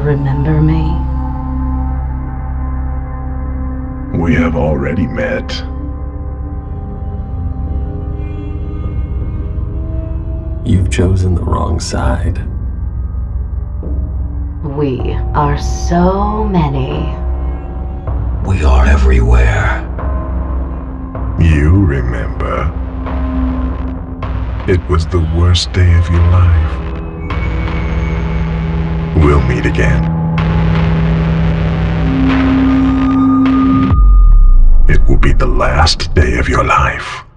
remember me? We have already met. You've chosen the wrong side. We are so many. We are everywhere. You remember. It was the worst day of your life. We'll meet again. It will be the last day of your life.